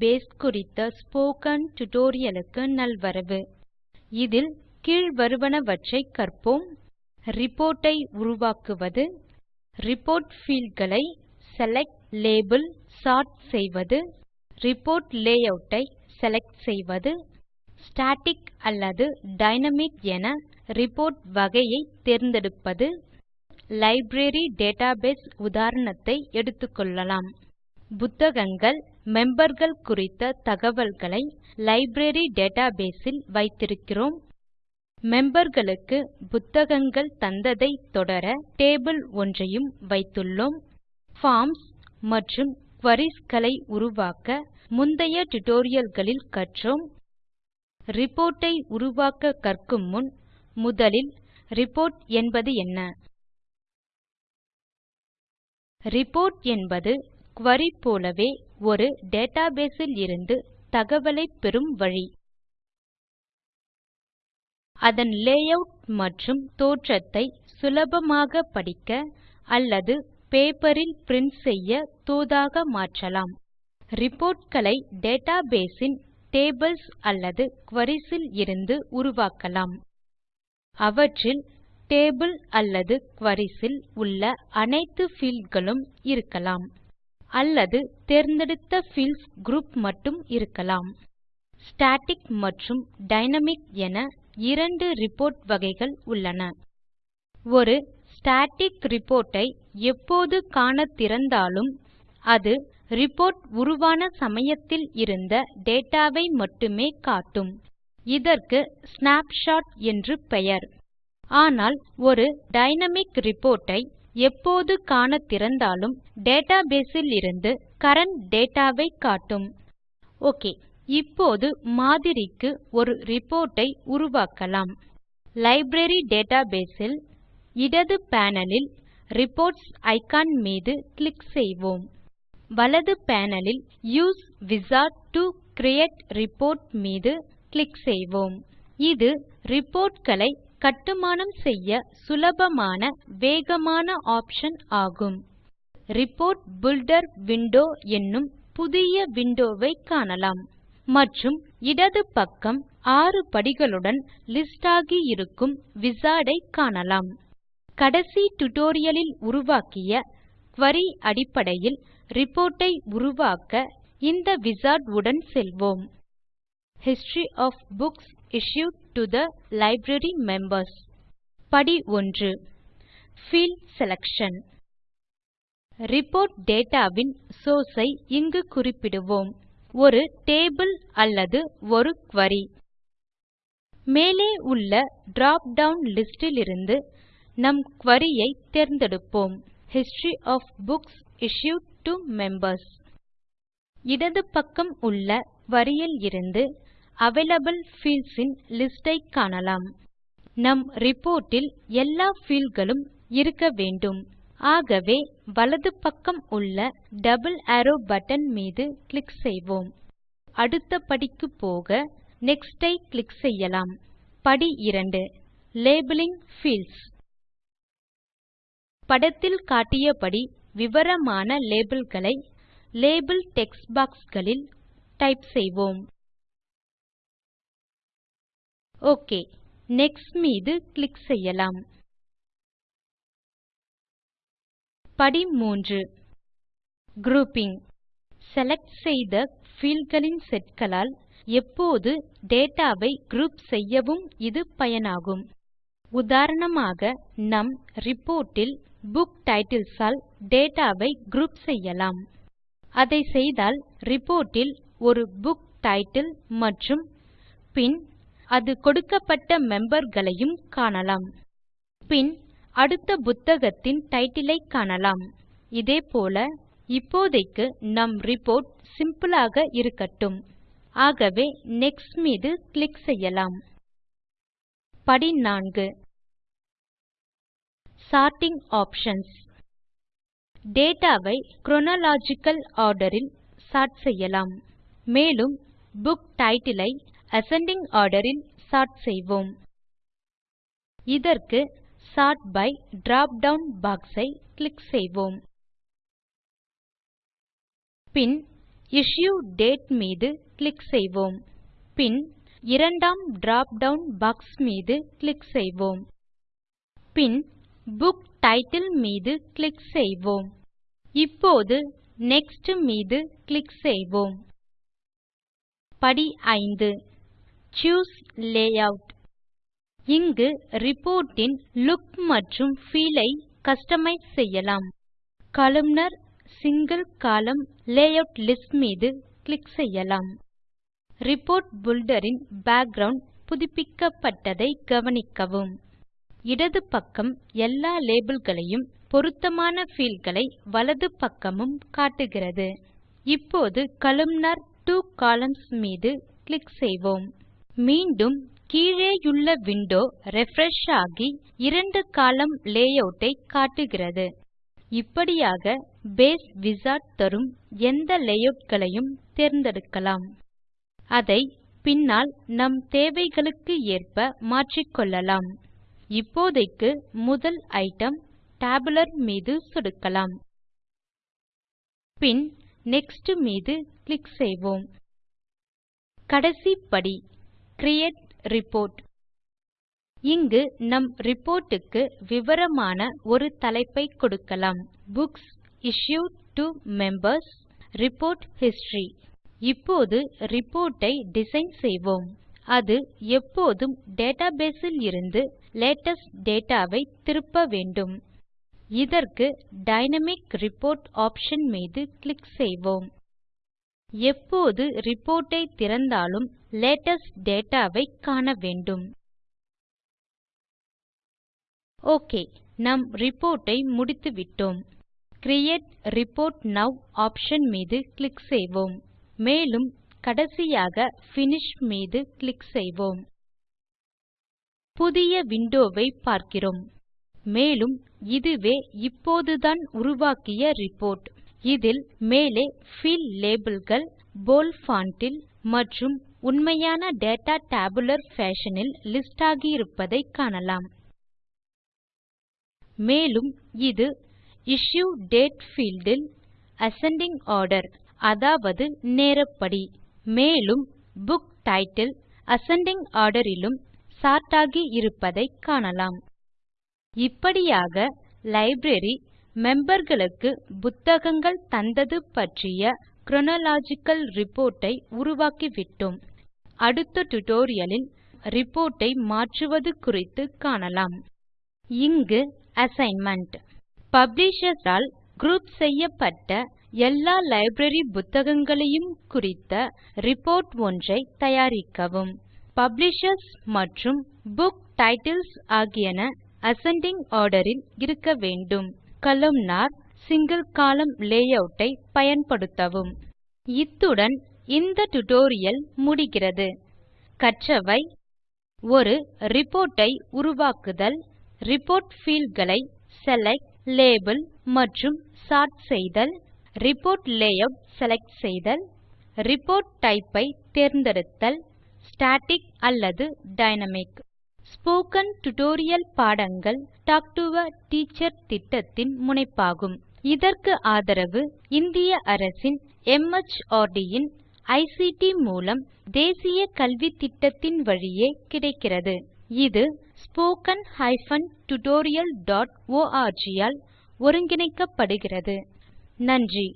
Base குறித்த spoken tutorial க்கு நல்வரவு. இதில் கீழ்வருவனவற்றை கற்போம். ரிப்போர்ட் ஐ உருவாக்குவது. ரிப்போர்ட் பீல்ட் களை செலக்ட் லேபல் சோர்ட் செய்வது. ரிப்போர்ட் லேயூட் ஐ செலக்ட் செய்வது. ஸ்டாட்டிக் அல்லது டைனாமிக் என ரிப்போர்ட் வகையை தேர்ந்தெடுப்பது. லைப்ரரி டேட்டாபேஸ் உதாரணத்தை எடுத்துக்கொள்ளலாம். புத்தகங்கள் memberகள் குறித்த தகவல்களை லைப்ரரி டேட்டாபேஸ் ல் வைத்திருக்கிறோம். memberகளுக்கு புத்தகங்கள் தந்ததை தொடர டேபிள் ஒன்றையும் வைத்துள்ளோம். பார்ம்ஸ் மற்றும் குரீஸ் களை உருவாக்க முந்தைய டியூட்டோரியல் களில் கற்றோம். ரிப்போர்ட் ஐ உருவாக்க கற்கும் முன் முதலில் ரிப்போர்ட் என்பது என்ன? ரிப்போர்ட் என்பது குரி போலவே ஒரு டேட்டாபேஸ் இலிருந்து தகவலை பெறும் வழி. அதன் லேயூட் மற்றும் தோற்றத்தை சுலபமாக படிக்க அல்லது பேப்பர் பிரிண்ட் பிரின்ட் செய்ய தோதாக மாற்றலாம். ரிப்போர்ட் களை டேட்டாபேஸ் டேபிள்ஸ் அல்லது குரீஸ் இருந்து உருவாக்கலாம். அவற்றில் டேபிள் அல்லது குரீஸ் உள்ள அனைத்து பீல்ட் களும் இருக்கலாம். அல்லது தேர்ந்தெடுத்த பீல்ட்ஸ் குரூப் மட்டும் இருக்கலாம். ஸ்டாட்டிக் மற்றும் டைனாமிக் என இரண்டு ரிப்போர்ட் வகைகள் உள்ளன. ஒரு ஸ்டாட்டிக் ரிப்போர்ட் ஐ எப்போது காணத் திறந்தாலும் அது ரிப்போர்ட் உருவான சமயத்தில் இருந்த டேட்டா மட்டுமே காட்டும். இதற்கு ஸ்னாப்ஷாட் என்று பெயர். ஆனால் ஒரு டைனாமிக் ரிப்போர்ட் ஐ எப்போது காணத் திறந்தாலும் டேட்டாபேஸ் இலிருந்து கரண்ட் டேட்டா காட்டும். ஓகே இப்போது மாதிரிக்கு ஒரு ரிப்போர்ட் ஐ உருவாக்கலாம். லைப்ரரி டேட்டாபேஸ் இல் இடது பேனலில் ரிப்போர்ட்ஸ் இக்கான் மீது கிளிக் செய்வோம். வலது panel use use wizard to create report மீது கிளிக் செய்வோம். இது ரிப்போர்ட் களை கட்டுமானம் செய்ய சுலபமான வேகமான ஆப்ஷன் ஆகும். ரிப்போர்ட் பில்டர் விண்டோ என்னும் புதிய விண்டோ காணலாம். மற்றும் இடது பக்கம் 6 படிகளுடன் லிஸ்ட் ஆகி இருக்கும் விசார்ட் ஐ காணலாம். கடைசி டியூட்டோரியல் உருவாக்கிய குரி அடிப்படையில் ரிப்போர்ட் ஐ உருவாக்க இந்த விசார்ட் உடன் செல்வோம். History of books issued to the library members படி 1 பீல்ட் செலக்ஷன் ரிப்போர்ட் டேட்டா வின் சோர்ஸ் ஐ இங்கு குறிப்பிடுவோம். ஒரு டேபிள் அல்லது ஒரு குரி மேலே உள்ள டிராப் டவுன் லிஸ்ட் இலிருந்து நம் குரி ஐ தேர்ந்தெடுப்போம். History of books issued to members இடது பக்கம் உள்ள குரி இலிருந்து அவைலபிள் பீல்ட்ஸ் இன் லிஸ்ட் ஐ காணலாம். நம் ரிப்போர்ட் எல்லா பீல்ட் களும் இருக்க வேண்டும். ஆகவே வலது பக்கம் உள்ள டபிள் அரோவ் பட்டன் மீது கிளிக் செய்வோம். அடுத்த படிக்கு போக நெக்ஸ்ட் ஐ கிளிக் செய்யலாம். படி 2 லேபலிங் பீல்ட்ஸ் படத்தில் காட்டியபடி விவரமான லேபல் களை லேபல் டெக்ஸ்ட் பாக்ஸ் களில் டைப் செய்வோம். ஓகே. நெக்ஸ்ட் மீது கிளிக் செய்யலாம். படி 3 குரூப்பிங் செலக்ட் செய்த பீல்ட் களின் செட் களால் எப்போது டேட்டா ஐ குரூப் செய்யவும் இது பயனாகும். உதாரணமாக நம் ரிப்போர்ட் ல் புக் டைட்டில்ஸ் ஆல் டேட்டா ஐ குரூப் செய்யலாம். அதை செய்தால் ரிப்போர்ட் ல் ஒரு புக் டைட்டில் மற்றும் பின் அது கொடுக்கப்பட்ட memberகளையும் காணலாம். பின் அடுத்த புத்தகத்தின் டைட்டில் ஐ காணலாம். இதேபோல இப்போதைக்கு நம் ரிப்போர்ட் சிம்பிள் ஆக இருக்கட்டும். ஆகவே நெக்ஸ்ட் மீது கிளிக் செய்யலாம். படி 4 சார்ட்டிங் ஆப்ஷன்ஸ் டேட்டா ஐ குரோனாலஜிக்கல் ஆர்டர் ல் செய்யலாம். மேலும் புக் டைட்டில் ஐ அசெண்டிங் ஆர்டர் ல் சோர்ட் செய்வோம். இதற்கு sort by drop down box I click செய்வோம். பின் இஷ்யூ டேட் மீது கிளிக் செய்வோம். பின் இரண்டாம் டிராப் டவுன் பாக்ஸ் மீது கிளிக் செய்வோம். பின் புக் டைட்டில் மீது கிளிக் செய்வோம். இப்போது நெக்ஸ்ட் மீது கிளிக் செய்வோம். படி 5 சூஸ் லேயூட் இங்கு ரிப்போர்ட் இன் லுக் மற்றும் பீல் ஐ கஸ்டமைஸ் செய்யலாம். Columnar single column layout list மீது கிளிக் செய்யலாம். ரிப்போர்ட் பில்டர் இன் பேக்கிரவுண்ட் புதுப்பிக்கப்பட்டதை கவனிக்கவும். இடது பக்கம் எல்லா லேபல் களையும் பொருத்தமான பீல்ட் களை வலது பக்கமும் காட்டுகிறது. இப்போது கொலும்னார் 2 கொலம்ன்ஸ் மீது கிளிக் செய்வோம். மீண்டும் கீழேயுள்ள விண்டோ ரிஃப்ரெஷ் ஆகி இரண்டு கோலம்ன் லேயூட் ஐ காட்டுகிறது. இப்படியாக பேஸ் விசார்ட் தரும் எந்த லேயூட் களையும் தேர்ந்தெடுக்கலாம். அதை பின்னால் நம் தேவைகளுக்கு ஏற்ப மாற்றிக்கொள்ளலாம் இப்போதைக்கு முதல் ஐட்டம் டேபுலர் மீது சொடுக்கலாம். பின் நெக்ஸ்ட் மீது கிளிக் செய்வோம். கடைசி படி கிரியேட் ரிப்போர்ட். இங்கு நம் ரிப்போர்ட் க்கு விவரமான ஒரு தலைப்பை கொடுக்கலாம். Books issued to Members report history. இப்போது ரிப்போர்ட் ஐ டிசைன் செய்வோம். அது எப்போதும் டேட்டாபேஸ் இலிருந்து லேட்டஸ்ட் டேட்டா வை திருப்ப வேண்டும். இதற்கு டைனாமிக் ரிப்போர்ட் ஆப்ஷன் மீது கிளிக் செய்வோம். எப்போது ரிப்போர்ட் ஐ திறந்தாலும் லேட்டெஸ்ட் டேட்டா வை காண வேண்டும். ஓகே நம் ரிப்போர்ட் ஐ முடித்துவிட்டோம் கிரியேட் ரிப்போர்ட் நோவ் ஆப்ஷன் மீது கிளிக் செய்வோம். மேலும் கடைசியாக பினிஷ் மீது கிளிக் செய்வோம். புதிய விண்டோ வை பார்க்கிறோம். மேலும் இதுவே இப்போதுதான் உருவாக்கிய ரிப்போர்ட் இதில் மேலே பீல்ட் லேபல் கள் போல்ட் பான்ட் இல் மற்றும் உண்மையான டேட்டா டேபுலர் பேஷன் இல் லிஸ்ட் ஆகியிருப்பதை காணலாம். மேலும் இது இஷ்யூ டேட் பீல்ட் இல் அசெண்டிங் ஆர்டர் அதாவது நேரப்படி. மேலும் புக் டைட்டில் அசெண்டிங் ஆர்டர் இலும் சோர்ட் ஆகி இருப்பதை காணலாம். இப்படியாக லைப்ரரி மெம்பர்களுக்கு புத்தகங்கள் தந்தது பற்றிய chronological report ஐ உருவாக்கிவிட்டோம். அடுத்த டியூட்டோரியல் லில் ஐ மாற்றுவது குறித்து காணலாம். இங்கு அசைன்மென்ட் பப்ளிஷர்ஸ் ஆல் குரூப் செய்யப்பட்ட எல்லா லைப்ரரி புத்தகங்களையும் குறித்த ரிப்போர்ட் ஒன்றை தயாரிக்கவும். பப்ளிஷர்ஸ் மற்றும் புக் டைட்டில்ஸ் ஆகியன அசெண்டிங் ஆர்டர் இல் இருக்க வேண்டும். கொலும்னார் single கோலம்ன் லேயூட் ஐ பயன்படுத்தவும். இத்துடன் இந்த டியூட்டோரியல் முடிகிறது. கற்றவை. ஒரு ரிப்போர்ட் ஐ உருவாக்குதல். ரிப்போர்ட் பீல்ட் களை செலக்ட் லேபல் மற்றும் சோர்ட் செய்தல். ரிப்போர்ட் லேயூட் செலக்ட் செய்தல். ரிப்போர்ட் டைப் ஐ தேர்ந்தெடுத்தல். ஸ்டாட்டிக் அல்லது டைனாமிக் ஸ்போக்கன் டியூட்டோரியல் பாடங்கள் டால்க் டோ ஆ டீச்சர் திட்டத்தின் முனைப்பாகும். இதற்கு ஆதரவு இந்திய அரசின் MHRD இன் ஐசிடி மூலம் தேசிய கல்வித்திட்டத்தின் வழியே கிடைக்கிறது. இது spoken hyphen tutorial dot org all ஒருங்கிணைக்கப்படுகிறது. நன்றி.